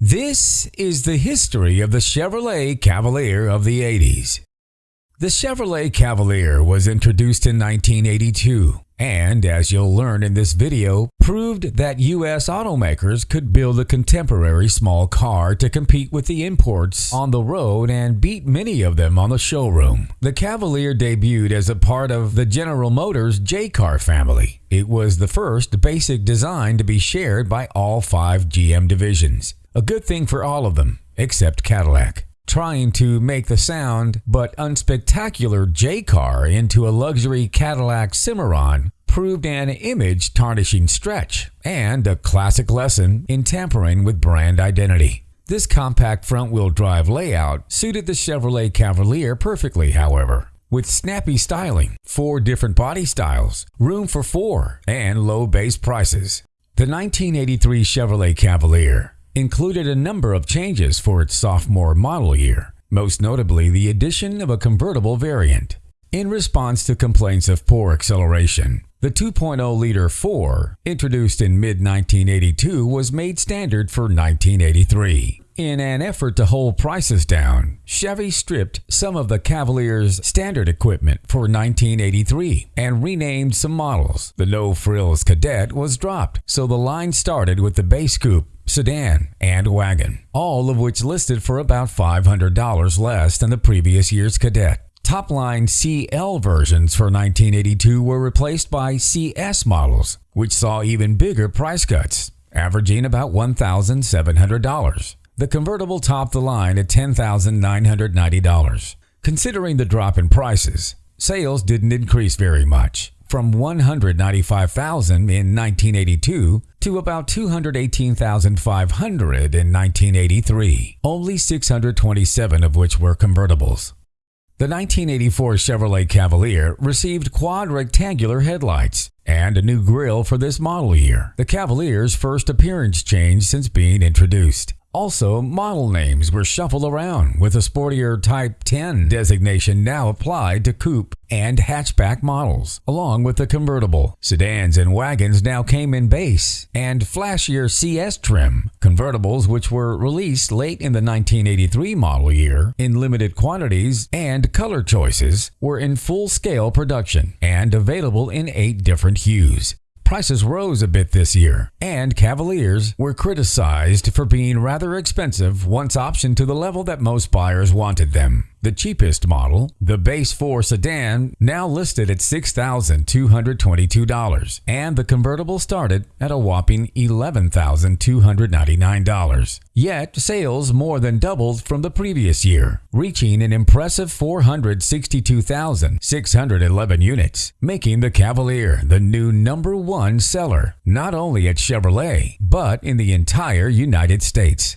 This is the history of the Chevrolet Cavalier of the 80s. The Chevrolet Cavalier was introduced in 1982 and, as you'll learn in this video, proved that U.S. automakers could build a contemporary small car to compete with the imports on the road and beat many of them on the showroom. The Cavalier debuted as a part of the General Motors J-Car family. It was the first basic design to be shared by all five GM divisions. A good thing for all of them, except Cadillac trying to make the sound but unspectacular J car into a luxury Cadillac Cimarron proved an image tarnishing stretch and a classic lesson in tampering with brand identity. This compact front wheel drive layout suited the Chevrolet Cavalier perfectly, however. With snappy styling, four different body styles, room for four, and low base prices. The 1983 Chevrolet Cavalier included a number of changes for its sophomore model year, most notably the addition of a convertible variant. In response to complaints of poor acceleration, the 2.0-liter 4, introduced in mid-1982, was made standard for 1983. In an effort to hold prices down, Chevy stripped some of the Cavalier's standard equipment for 1983 and renamed some models. The no-frills Cadet was dropped, so the line started with the base coupe sedan, and wagon, all of which listed for about $500 less than the previous year's Cadet. Top-line CL versions for 1982 were replaced by CS models, which saw even bigger price cuts, averaging about $1,700. The convertible topped the line at $10,990. Considering the drop in prices, sales didn't increase very much from 195,000 in 1982 to about 218,500 in 1983, only 627 of which were convertibles. The 1984 Chevrolet Cavalier received quad rectangular headlights and a new grille for this model year, the Cavalier's first appearance change since being introduced. Also, model names were shuffled around with a sportier Type 10 designation now applied to coupe and hatchback models, along with the convertible. Sedans and wagons now came in base and flashier CS trim. Convertibles, which were released late in the 1983 model year in limited quantities and color choices, were in full-scale production and available in eight different hues. Prices rose a bit this year, and Cavaliers were criticized for being rather expensive once optioned to the level that most buyers wanted them. The cheapest model, the Base 4 sedan, now listed at $6,222, and the convertible started at a whopping $11,299. Yet, sales more than doubled from the previous year, reaching an impressive 462,611 units, making the Cavalier the new number one seller, not only at Chevrolet, but in the entire United States.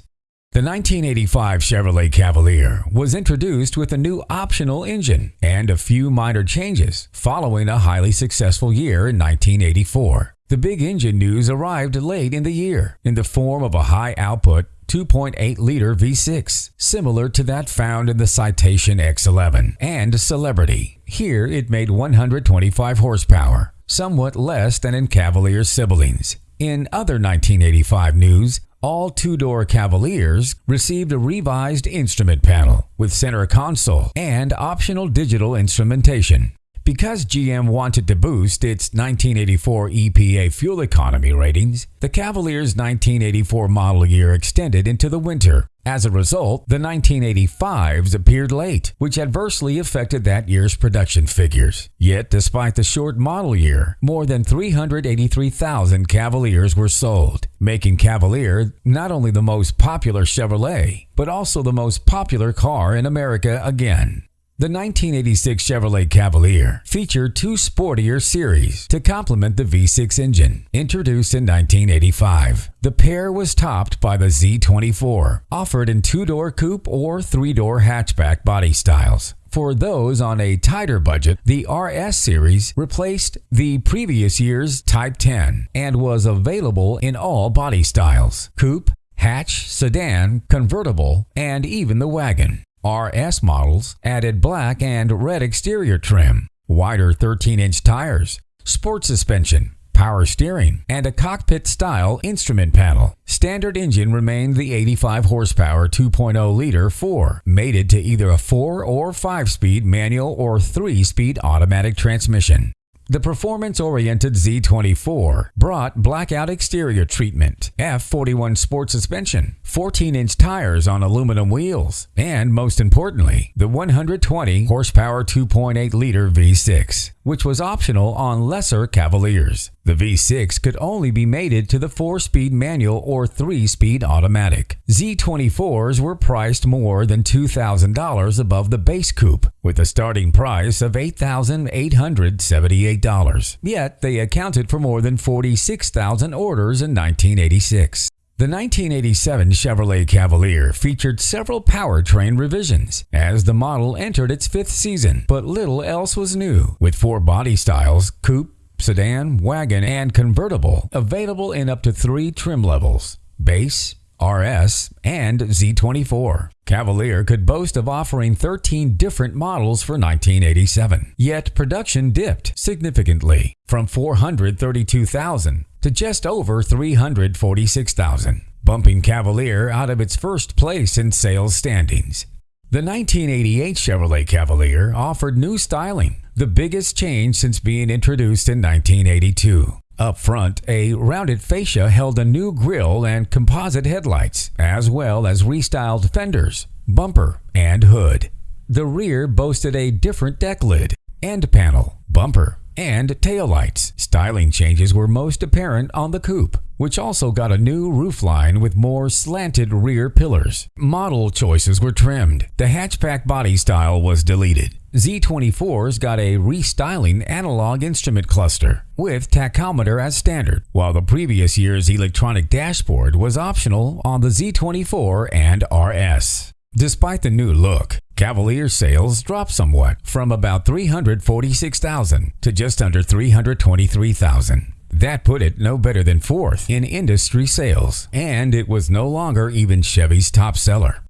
The 1985 Chevrolet Cavalier was introduced with a new optional engine and a few minor changes following a highly successful year in 1984. The big engine news arrived late in the year in the form of a high-output 2.8-liter V6, similar to that found in the Citation X11 and Celebrity. Here it made 125 horsepower, somewhat less than in Cavalier siblings. In other 1985 news, all two-door Cavaliers received a revised instrument panel with center console and optional digital instrumentation. Because GM wanted to boost its 1984 EPA fuel economy ratings, the Cavalier's 1984 model year extended into the winter. As a result, the 1985s appeared late, which adversely affected that year's production figures. Yet, despite the short model year, more than 383,000 Cavaliers were sold, making Cavalier not only the most popular Chevrolet, but also the most popular car in America again. The 1986 Chevrolet Cavalier featured two sportier series to complement the V6 engine, introduced in 1985. The pair was topped by the Z24, offered in two-door coupe or three-door hatchback body styles. For those on a tighter budget, the RS series replaced the previous year's Type 10 and was available in all body styles coupe, hatch, sedan, convertible, and even the wagon. RS models added black and red exterior trim, wider 13-inch tires, sport suspension, power steering, and a cockpit-style instrument panel. Standard engine remained the 85 horsepower 2.0 liter 4, mated to either a 4 or 5-speed manual or 3-speed automatic transmission. The performance-oriented Z24 brought blackout exterior treatment, F41 sport suspension, 14-inch tires on aluminum wheels, and most importantly, the 120 horsepower 2.8-liter V6, which was optional on lesser Cavaliers. The V6 could only be mated to the 4-speed manual or 3-speed automatic. Z24s were priced more than $2,000 above the base coupe, with a starting price of $8,878. Yet they accounted for more than 46,000 orders in 1986. The 1987 Chevrolet Cavalier featured several powertrain revisions as the model entered its fifth season, but little else was new, with four body styles, coupe, sedan, wagon, and convertible available in up to three trim levels base, RS, and Z24. Cavalier could boast of offering 13 different models for 1987, yet production dipped significantly from 432,000 to just over 346,000, bumping Cavalier out of its first place in sales standings. The 1988 Chevrolet Cavalier offered new styling, the biggest change since being introduced in 1982. Up front, a rounded fascia held a new grille and composite headlights, as well as restyled fenders, bumper, and hood. The rear boasted a different deck lid, end panel, bumper, and taillights. Styling changes were most apparent on the coupe, which also got a new roofline with more slanted rear pillars. Model choices were trimmed. The hatchback body style was deleted. Z24s got a restyling analog instrument cluster with tachometer as standard, while the previous year's electronic dashboard was optional on the Z24 and RS. Despite the new look, Cavalier sales dropped somewhat from about 346,000 to just under 323,000. That put it no better than fourth in industry sales, and it was no longer even Chevy's top seller.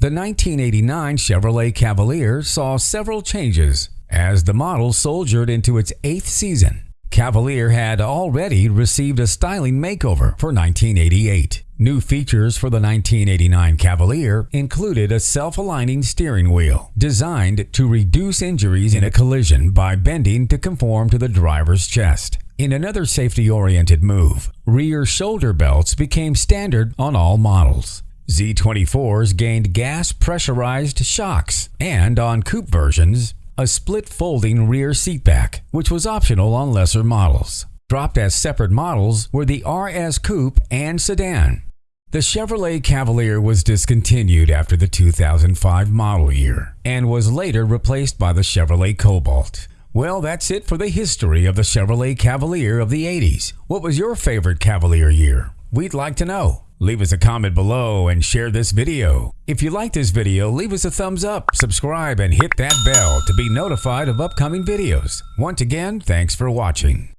The 1989 Chevrolet Cavalier saw several changes as the model soldiered into its eighth season. Cavalier had already received a styling makeover for 1988. New features for the 1989 Cavalier included a self-aligning steering wheel designed to reduce injuries in a collision by bending to conform to the driver's chest. In another safety-oriented move, rear shoulder belts became standard on all models. Z24s gained gas pressurized shocks, and on coupe versions, a split folding rear seatback, which was optional on lesser models. Dropped as separate models were the RS Coupe and Sedan, the Chevrolet Cavalier was discontinued after the 2005 model year and was later replaced by the Chevrolet Cobalt. Well, that's it for the history of the Chevrolet Cavalier of the 80s. What was your favorite Cavalier year? We'd like to know. Leave us a comment below and share this video. If you like this video, leave us a thumbs up, subscribe, and hit that bell to be notified of upcoming videos. Once again, thanks for watching.